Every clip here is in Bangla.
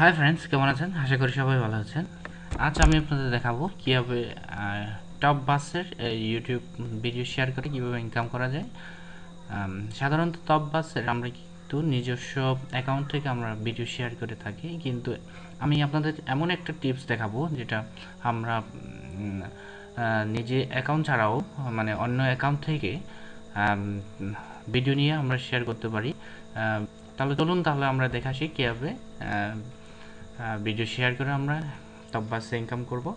হাই ফ্রেন্ডস কেমন আছেন? আশা করি সবাই ভালো আছেন। আজ আমি আপনাদের দেখাবো কীভাবে টপ বাসের ইউটিউব ভিডিও শেয়ার করে কীভাবে ইনকাম করা যায়। সাধারণত টপ বাসের আমরা কিন্তু নিজস্ব অ্যাকাউন্ট থেকে আমরা ভিডিও শেয়ার করে থাকি। কিন্তু আমি আপনাদের এমন একটা টিপস দেখাবো যেটা আমরা নিজে অ্যাকাউন্ট ছাড়াও মানে অন্য অ্যাকাউন্ট থেকে ভিডিও নিয়ে আমরা শেয়ার করতে পারি। তাহলে চলুন তাহলে আমরা দেখা শিখি কীভাবে ভিডিও শেয়ার করে আমরা টপ বাসে ইনকাম করব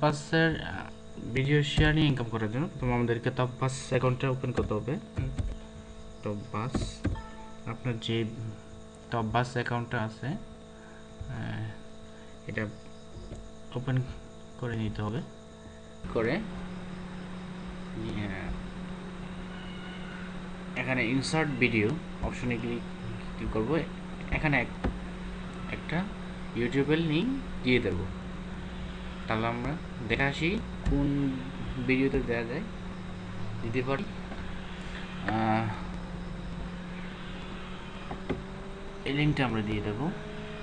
বাসের ভিডিও শেয়ার নিয়ে ইনকাম করার জন্য প্রথমে আমাদেরকে টপ বাস অ্যাকাউন্টটা ওপেন করতে হবে। টপ বাস আপনার যে টপ বাস অ্যাকাউন্টটা আছে এটা ওপেন করে নিতে হবে। করে এখানে ইনসার্ট ভিডিও অপশনে ক্লিক করব। এখানে এক- একটা ইউটিউবের লিঙ্ক দিয়ে দেব। তাহলে আমরা দেখে আসি কোন ভিডিওতে দেওয়া যায়। দিতে পারি। এই লিঙ্কটা আমরা দিয়ে দেব।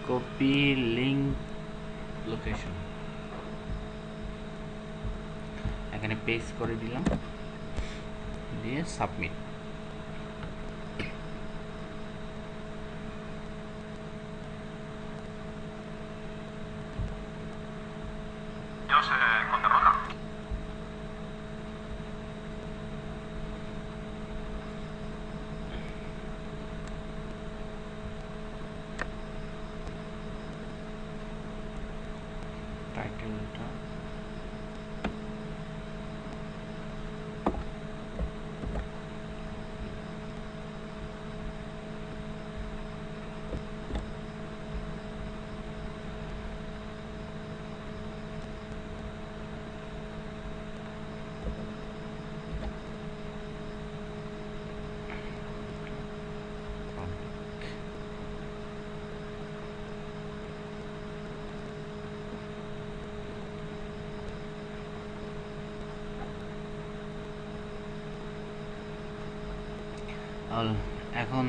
কপি লিঙ্ক লোকেশন এখানে পেস্ট করে দিলাম। দিয়ে সাবমিট এখন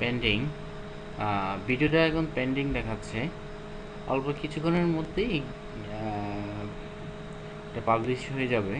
পেন্ডিং ভিডিওটা এখন পেন্ডিং দেখাচ্ছে। অল্প কিছুক্ষণের মধ্যেই এটা পাবলিশ হয়ে যাবে।